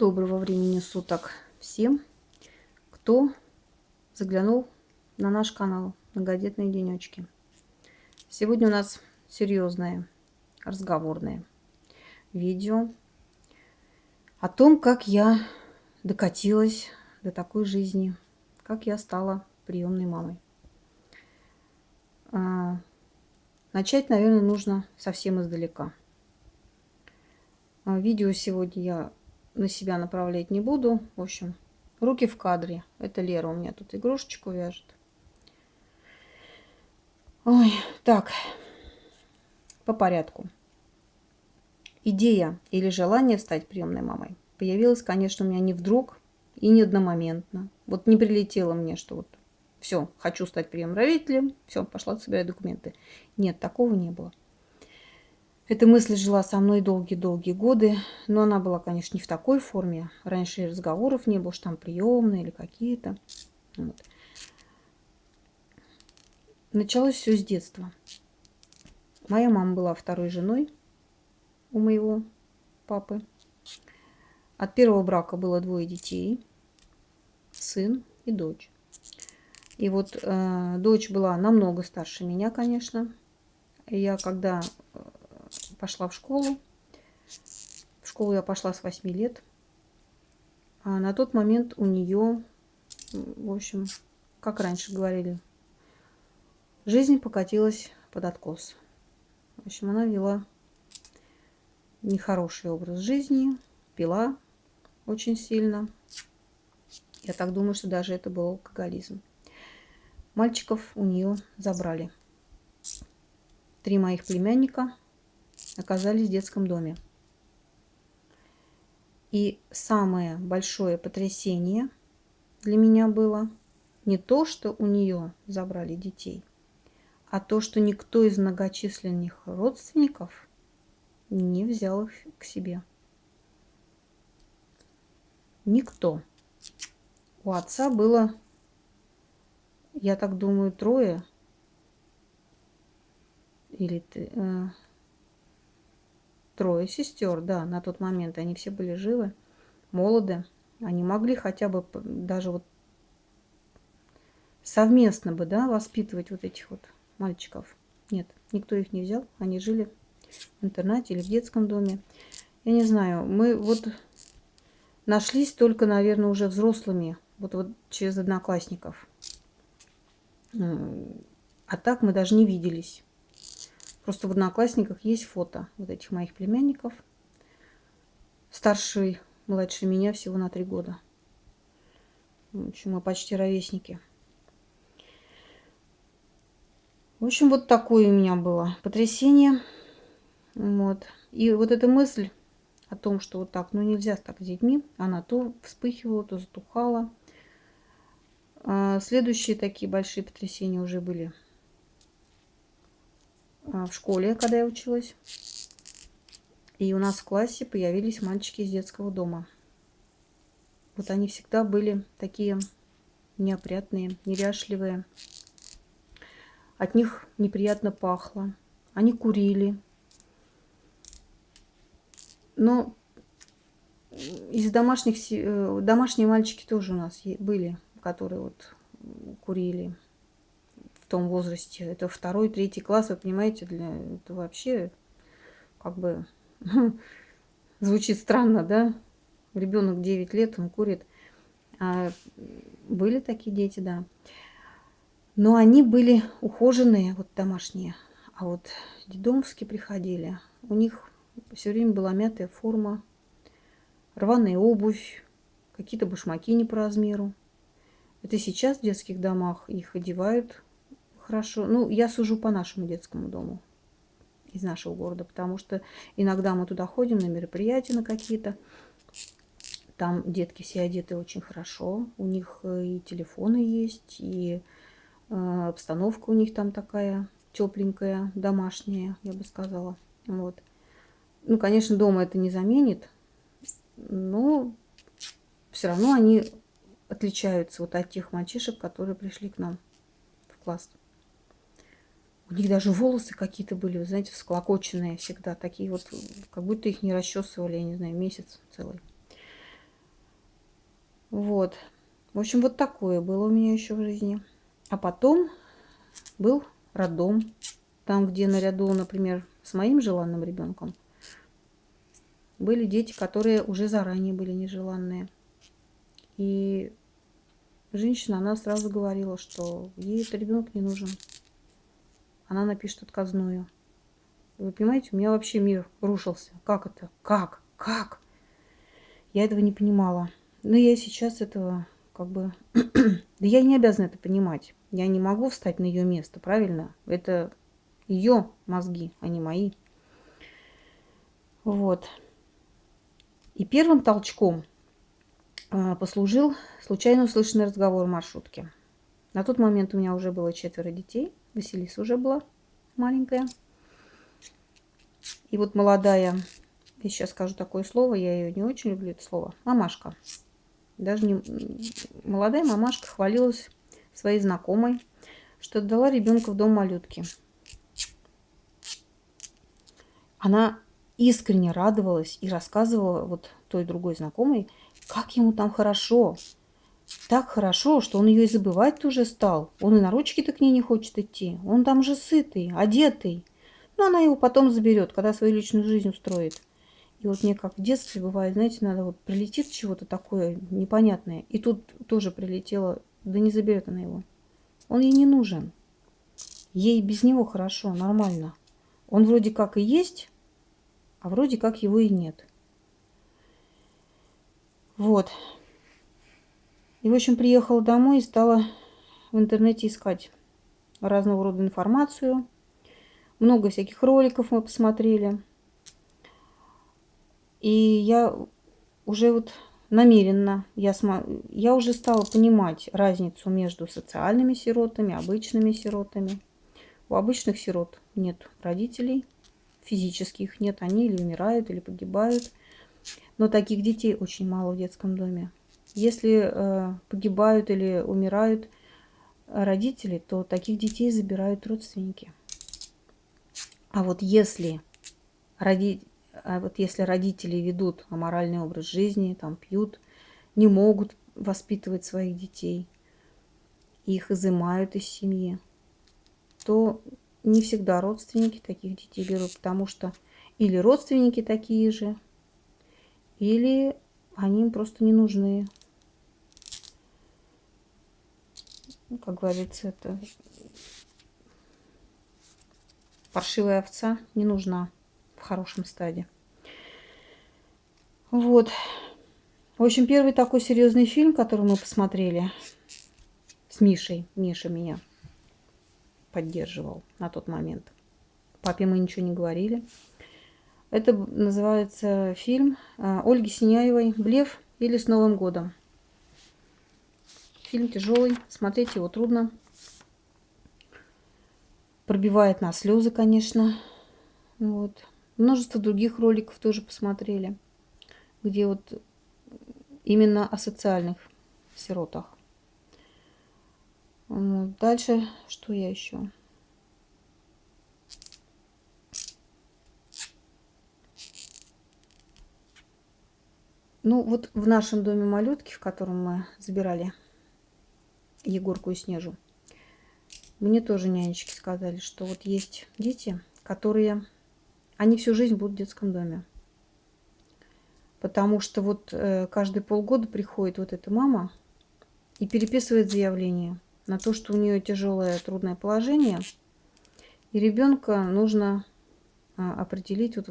Доброго времени суток всем, кто заглянул на наш канал Многодетные денечки. Сегодня у нас серьезное разговорное видео о том, как я докатилась до такой жизни, как я стала приемной мамой. А, начать, наверное, нужно совсем издалека. А, видео сегодня я на себя направлять не буду. В общем, руки в кадре. Это Лера у меня тут игрушечку вяжет. Ой, так, по порядку. Идея или желание стать приемной мамой появилась, конечно, у меня не вдруг и не одномоментно. Вот не прилетело мне, что вот все, хочу стать приемным родителем, все, пошла собирать документы. Нет, такого не было. Эта мысль жила со мной долгие-долгие годы, но она была, конечно, не в такой форме. Раньше разговоров не было, что там приемные или какие-то. Вот. Началось все с детства. Моя мама была второй женой у моего папы. От первого брака было двое детей, сын и дочь. И вот э, дочь была намного старше меня, конечно. Я когда э, пошла в школу. В школу я пошла с 8 лет. А на тот момент у нее, в общем, как раньше говорили, жизнь покатилась под откос. В общем, она вела нехороший образ жизни, пила очень сильно. Я так думаю, что даже это был алкоголизм. Мальчиков у нее забрали. Три моих племянника оказались в детском доме. И самое большое потрясение для меня было не то, что у нее забрали детей, а то, что никто из многочисленных родственников не взял их к себе. Никто. У отца было, я так думаю, трое или э, трое сестер, да, на тот момент они все были живы, молоды. Они могли хотя бы даже вот совместно бы, да, воспитывать вот этих вот мальчиков. Нет, никто их не взял. Они жили в интернате или в детском доме. Я не знаю, мы вот нашлись только, наверное, уже взрослыми, вот, вот через одноклассников. А так мы даже не виделись. Просто в Одноклассниках есть фото вот этих моих племянников. Старший, младше меня всего на три года. В общем, мы почти ровесники. В общем, вот такое у меня было потрясение. Вот. И вот эта мысль о том, что вот так, ну нельзя так с детьми, она то вспыхивала, то затухала. А следующие такие большие потрясения уже были в школе, когда я училась. И у нас в классе появились мальчики из детского дома. Вот они всегда были такие неопрятные, неряшливые. От них неприятно пахло. Они курили. Но из домашних... Э, домашние мальчики тоже у нас были, которые вот курили том возрасте. Это второй, третий класс, вы понимаете, для это вообще как бы звучит странно, да? Ребенок 9 лет, он курит. А были такие дети, да. Но они были ухоженные, вот домашние. А вот дедомовские приходили. У них все время была мятая форма, рваная обувь, какие-то башмаки не по размеру. Это сейчас в детских домах их одевают хорошо. Ну, я сужу по нашему детскому дому из нашего города, потому что иногда мы туда ходим на мероприятия на какие-то. Там детки все одеты очень хорошо. У них э, и телефоны есть, и э, обстановка у них там такая тепленькая, домашняя, я бы сказала. Вот. Ну, конечно, дома это не заменит, но все равно они отличаются вот от тех мальчишек, которые пришли к нам в класс. У них даже волосы какие-то были, вы знаете, всклокоченные всегда. Такие вот, как будто их не расчесывали, я не знаю, месяц целый. Вот. В общем, вот такое было у меня еще в жизни. А потом был роддом. Там, где наряду, например, с моим желанным ребенком, были дети, которые уже заранее были нежеланные. И женщина, она сразу говорила, что ей этот ребенок не нужен. Она напишет отказную. Вы понимаете, у меня вообще мир рушился. Как это? Как? Как? Я этого не понимала. Но я сейчас этого как бы... да я не обязана это понимать. Я не могу встать на ее место, правильно? Это ее мозги, а не мои. Вот. И первым толчком а, послужил случайно услышанный разговор в маршрутке. На тот момент у меня уже было четверо детей. Василиса уже была маленькая. И вот молодая, я сейчас скажу такое слово, я ее не очень люблю, это слово, мамашка. Даже не молодая мамашка хвалилась своей знакомой, что отдала ребенка в дом малютки. Она искренне радовалась и рассказывала вот той другой знакомой, как ему там хорошо. Так хорошо, что он ее и забывать уже стал. Он и на ручки-то к ней не хочет идти. Он там же сытый, одетый. Но она его потом заберет, когда свою личную жизнь устроит. И вот мне как в детстве бывает, знаете, надо вот прилетит чего-то такое непонятное. И тут тоже прилетело, да не заберет она его. Он ей не нужен. Ей без него хорошо, нормально. Он вроде как и есть, а вроде как его и нет. Вот. И, в общем, приехала домой и стала в интернете искать разного рода информацию. Много всяких роликов мы посмотрели. И я уже вот намеренно, я, см... я уже стала понимать разницу между социальными сиротами, обычными сиротами. У обычных сирот нет родителей, физических нет, они или умирают, или погибают. Но таких детей очень мало в детском доме. Если э, погибают или умирают родители, то таких детей забирают родственники. А вот если роди... а вот если родители ведут аморальный образ жизни, там пьют, не могут воспитывать своих детей, их изымают из семьи, то не всегда родственники таких детей берут, потому что или родственники такие же, или они им просто не нужны. Ну, как говорится, это паршивая овца не нужна в хорошем стаде. Вот. В общем, первый такой серьезный фильм, который мы посмотрели с Мишей. Миша меня поддерживал на тот момент. Папе мы ничего не говорили. Это называется фильм а, Ольги Синяевой «Блеф» или «С Новым годом». Фильм тяжелый, смотреть его трудно. Пробивает на слезы, конечно. Вот. Множество других роликов тоже посмотрели, где вот именно о социальных сиротах. Дальше, что я еще? Ну, вот в нашем доме малютки, в котором мы забирали Егорку и Снежу, мне тоже нянечки сказали, что вот есть дети, которые, они всю жизнь будут в детском доме. Потому что вот э, каждые полгода приходит вот эта мама и переписывает заявление на то, что у нее тяжелое трудное положение, и ребенка нужно а, определить. Вот,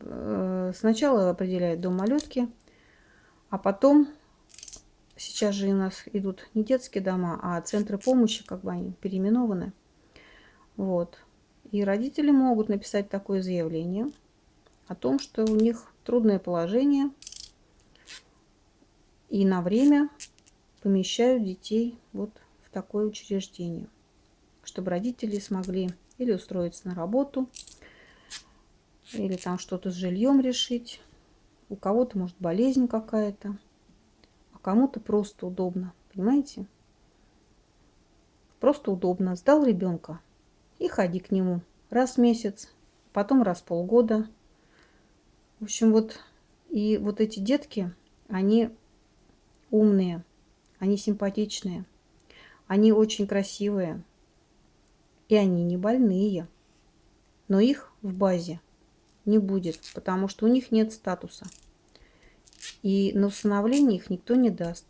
э, сначала определяет дом малютки, а потом, сейчас же у нас идут не детские дома, а центры помощи, как бы они переименованы. Вот. И родители могут написать такое заявление о том, что у них трудное положение, и на время помещают детей вот такое учреждение, чтобы родители смогли или устроиться на работу, или там что-то с жильем решить. У кого-то может болезнь какая-то, кому-то просто удобно, понимаете? Просто удобно. Сдал ребенка и ходи к нему раз в месяц, потом раз в полгода. В общем, вот и вот эти детки, они умные, они симпатичные, они очень красивые, и они не больные. Но их в базе не будет, потому что у них нет статуса. И на усыновление их никто не даст,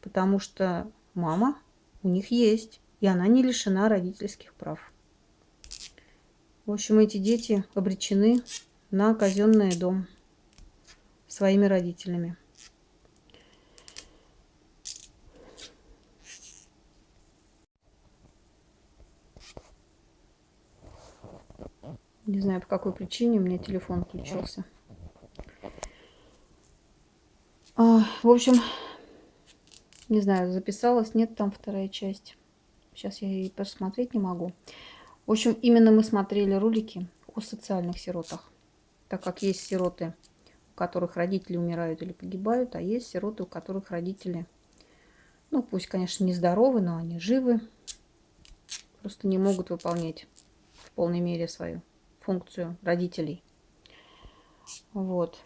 потому что мама у них есть, и она не лишена родительских прав. В общем, эти дети обречены на казенный дом своими родителями. Не знаю, по какой причине у меня телефон включился. А, в общем, не знаю, записалась, нет там вторая часть. Сейчас я и посмотреть не могу. В общем, именно мы смотрели ролики о социальных сиротах. Так как есть сироты, у которых родители умирают или погибают, а есть сироты, у которых родители, ну пусть, конечно, не здоровы, но они живы. Просто не могут выполнять в полной мере свою функцию родителей. Вот.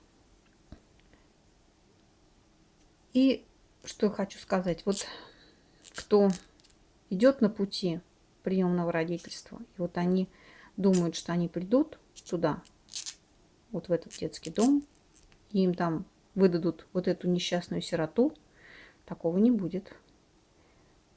И что я хочу сказать. Вот кто идет на пути приемного родительства, и вот они думают, что они придут туда, вот в этот детский дом, и им там выдадут вот эту несчастную сироту, такого не будет.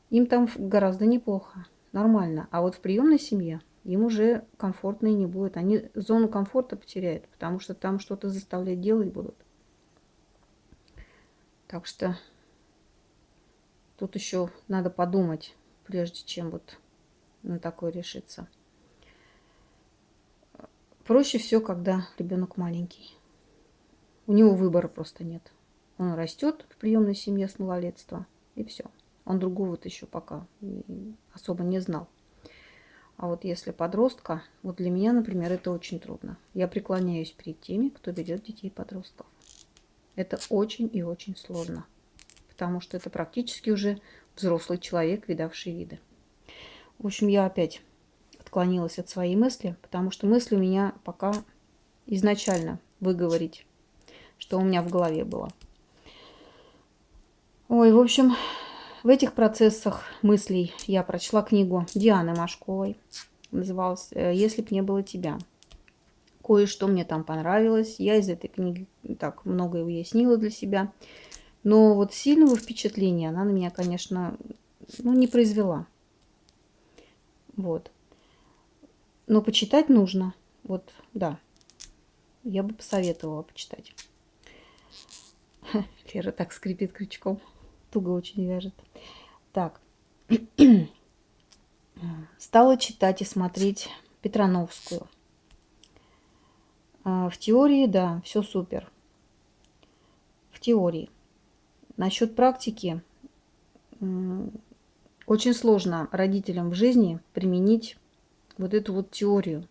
Им там гораздо неплохо, нормально. А вот в приемной семье им уже комфортно и не будет. Они зону комфорта потеряют, потому что там что-то заставлять делать будут. Так что тут еще надо подумать, прежде чем вот на такое решиться. Проще все, когда ребенок маленький. У него выбора просто нет. Он растет в приемной семье с малолетства, и все. Он другого-то еще пока особо не знал. А вот если подростка, вот для меня, например, это очень трудно. Я преклоняюсь перед теми, кто ведет детей подростков. Это очень и очень сложно, потому что это практически уже взрослый человек, видавший виды. В общем, я опять отклонилась от своей мысли, потому что мысль у меня пока изначально выговорить, что у меня в голове было. Ой, в общем, в этих процессах мыслей я прочла книгу Дианы Машковой. Называлась э, «Если б не было тебя». Кое-что мне там понравилось. Я из этой книги так многое уяснила для себя. Но вот сильного впечатления она на меня, конечно, ну, не произвела. Вот. Но почитать нужно. Вот, да. Я бы посоветовала почитать. Лера так скрипит крючком туго очень вяжет. Так. Стала читать и смотреть Петрановскую. А, в теории, да, все супер. В теории. Насчет практики. Очень сложно родителям в жизни применить вот эту вот теорию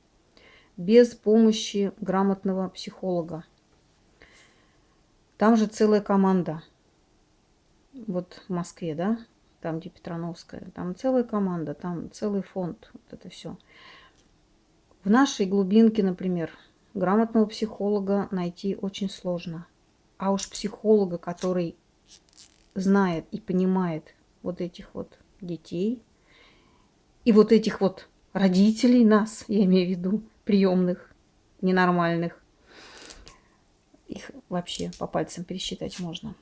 без помощи грамотного психолога. Там же целая команда – вот в Москве, да, там, где Петрановская, там целая команда, там целый фонд, вот это все. В нашей глубинке, например, грамотного психолога найти очень сложно. А уж психолога, который знает и понимает вот этих вот детей и вот этих вот родителей нас, я имею в виду, приемных, ненормальных, их вообще по пальцам пересчитать можно.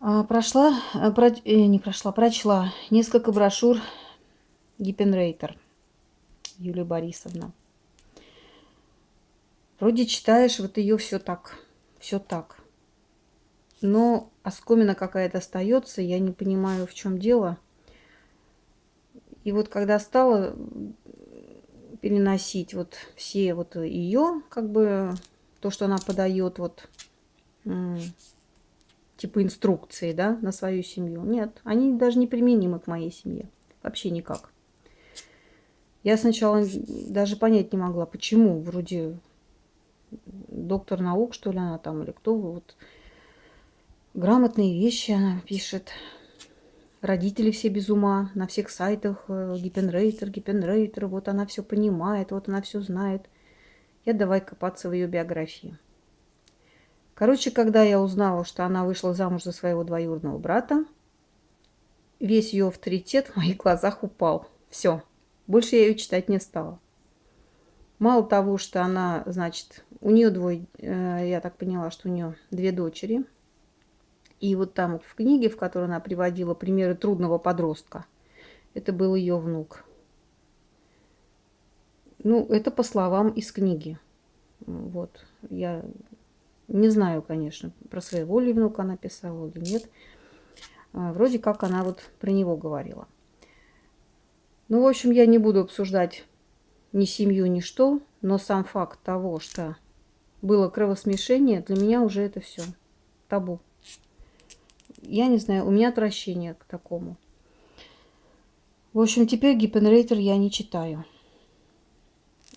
А, прошла, э, про, э, не прошла, прочла несколько брошюр Гиппенрейтер Юлия Борисовна. Вроде читаешь, вот ее все так, все так. Но оскомина какая-то остается, я не понимаю, в чем дело. И вот когда стала переносить вот все вот ее, как бы, то, что она подает, вот типа инструкции, да, на свою семью. Нет, они даже не применимы к моей семье. Вообще никак. Я сначала даже понять не могла, почему. Вроде доктор наук, что ли, она там, или кто. Вот грамотные вещи она пишет. Родители все без ума, на всех сайтах э, гипенрейтер, гипенрейтер, вот она все понимает, вот она все знает. Я давай копаться в ее биографии. Короче, когда я узнала, что она вышла замуж за своего двоюродного брата, весь ее авторитет в моих глазах упал. Все, больше я ее читать не стала. Мало того, что она, значит, у нее двое, э, я так поняла, что у нее две дочери. И вот там в книге, в которой она приводила примеры трудного подростка, это был ее внук. Ну, это по словам из книги. Вот, я не знаю, конечно, про своего ли внука она писала или нет. А, вроде как она вот про него говорила. Ну, в общем, я не буду обсуждать ни семью, ни что, но сам факт того, что было кровосмешение, для меня уже это все табу. Я не знаю, у меня отвращение к такому. В общем, теперь гипенрейтер я не читаю.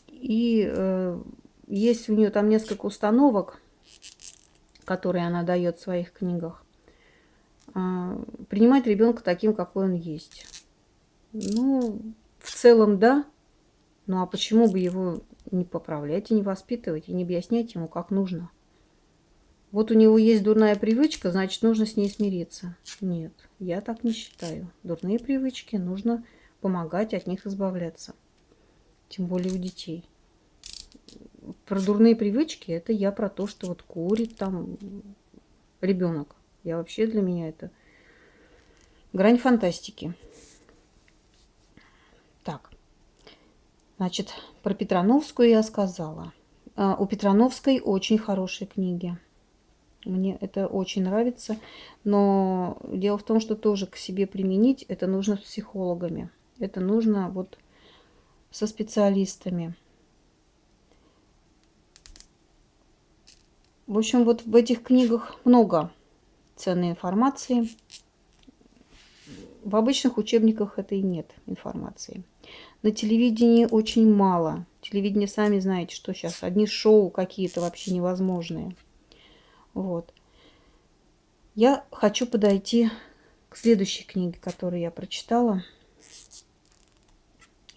И э, есть у нее там несколько установок, которые она дает в своих книгах. Э, принимать ребенка таким, какой он есть. Ну, в целом, да. Ну, а почему бы его не поправлять и не воспитывать, и не объяснять ему, как нужно? Вот у него есть дурная привычка, значит, нужно с ней смириться. Нет, я так не считаю. Дурные привычки нужно помогать от них избавляться. Тем более у детей. Про дурные привычки, это я про то, что вот курит там ребенок. Я вообще для меня это грань фантастики. Так, значит, про Петрановскую я сказала. А, у Петрановской очень хорошие книги. Мне это очень нравится. Но дело в том, что тоже к себе применить это нужно с психологами. Это нужно вот со специалистами. В общем, вот в этих книгах много ценной информации. В обычных учебниках этой нет информации. На телевидении очень мало. Телевидение, сами знаете, что сейчас одни шоу какие-то вообще невозможные. Вот. Я хочу подойти к следующей книге, которую я прочитала.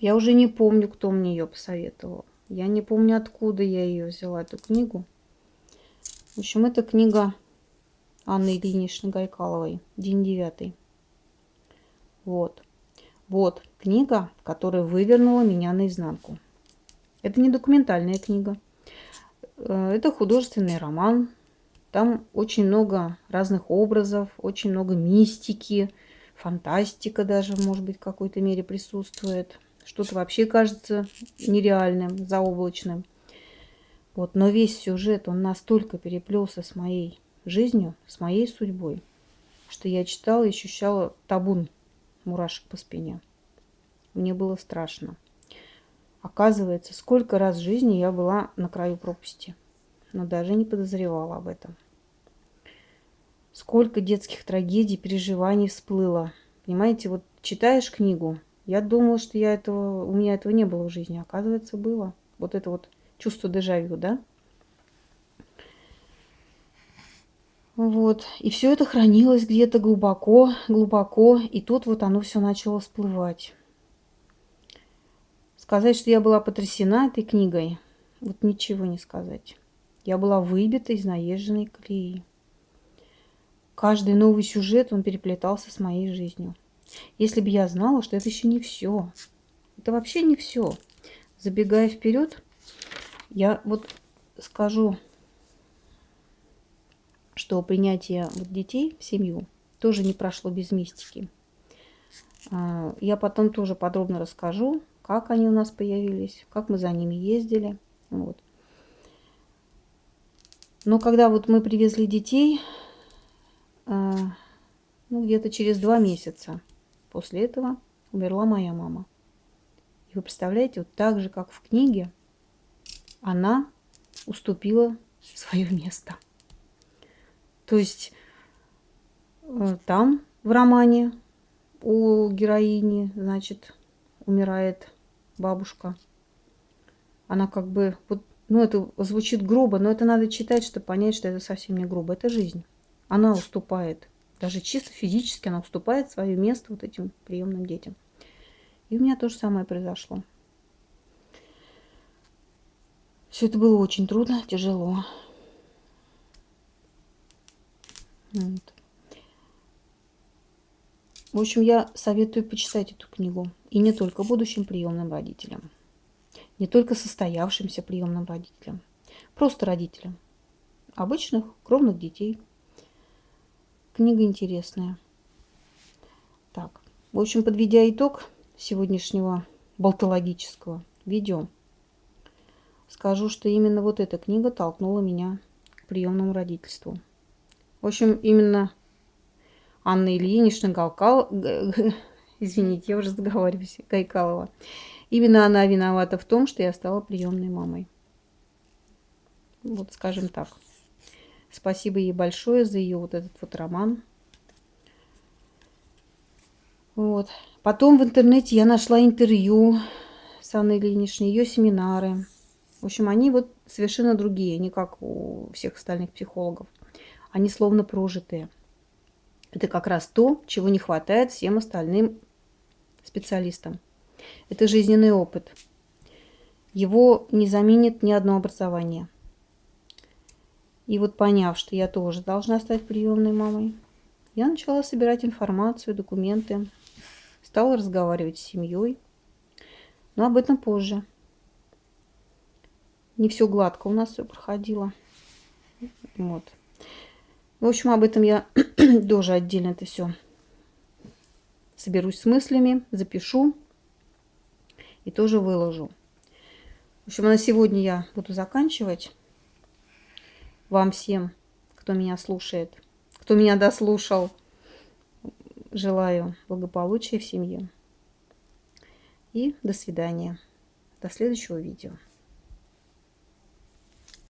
Я уже не помню, кто мне ее посоветовал. Я не помню, откуда я ее взяла, эту книгу. В общем, это книга Анны Ильиничны Гайкаловой, день девятый. Вот. Вот книга, которая вывернула меня наизнанку. Это не документальная книга. Э, это художественный роман там очень много разных образов, очень много мистики, фантастика даже, может быть, в какой-то мере присутствует. Что-то вообще кажется нереальным, заоблачным. Вот, но весь сюжет, он настолько переплелся с моей жизнью, с моей судьбой, что я читала и ощущала табун мурашек по спине. Мне было страшно. Оказывается, сколько раз в жизни я была на краю пропасти но даже не подозревала об этом. Сколько детских трагедий, переживаний всплыло. Понимаете, вот читаешь книгу, я думала, что я этого, у меня этого не было в жизни. Оказывается, было. Вот это вот чувство дежавю, да? Вот. И все это хранилось где-то глубоко, глубоко. И тут вот оно все начало всплывать. Сказать, что я была потрясена этой книгой, вот ничего не сказать. Я была выбита из наезженной колеи. Каждый новый сюжет, он переплетался с моей жизнью. Если бы я знала, что это еще не все. Это вообще не все. Забегая вперед, я вот скажу, что принятие детей в семью тоже не прошло без мистики. А, я потом тоже подробно расскажу, как они у нас появились, как мы за ними ездили. Вот. Но когда вот мы привезли детей, а, ну, где-то через два месяца после этого умерла моя мама. И вы представляете, вот так же, как в книге, она уступила свое место. То есть э, там, в романе, у героини, значит, умирает бабушка. Она как бы вот ну, это звучит грубо, но это надо читать, чтобы понять, что это совсем не грубо. Это жизнь. Она уступает. Даже чисто физически она уступает свое место вот этим приемным детям. И у меня то же самое произошло. Все это было очень трудно, тяжело. Вот. В общем, я советую почитать эту книгу. И не только будущим приемным родителям. Не только состоявшимся приемным родителям. Просто родителям. Обычных кровных детей. Книга интересная. Так, в общем, подведя итог сегодняшнего болтологического видео, скажу, что именно вот эта книга толкнула меня к приемному родительству. В общем, именно Анна Ильинична Галкал... Извините, я уже заговариваюсь, Гайкалова. Именно она виновата в том, что я стала приемной мамой. Вот скажем так. Спасибо ей большое за ее вот этот вот роман. Вот. Потом в интернете я нашла интервью с Анной Ильиничной, ее семинары. В общем, они вот совершенно другие, не как у всех остальных психологов. Они словно прожитые. Это как раз то, чего не хватает всем остальным специалистам. Это жизненный опыт. Его не заменит ни одно образование. И вот поняв, что я тоже должна стать приемной мамой, я начала собирать информацию, документы, Стала разговаривать с семьей. Но об этом позже. Не все гладко у нас все проходило. Вот. В общем, об этом я тоже отдельно это все соберусь с мыслями, запишу и тоже выложу. В общем, на сегодня я буду заканчивать. Вам всем, кто меня слушает, кто меня дослушал, Желаю благополучия в семье. И до свидания. До следующего видео.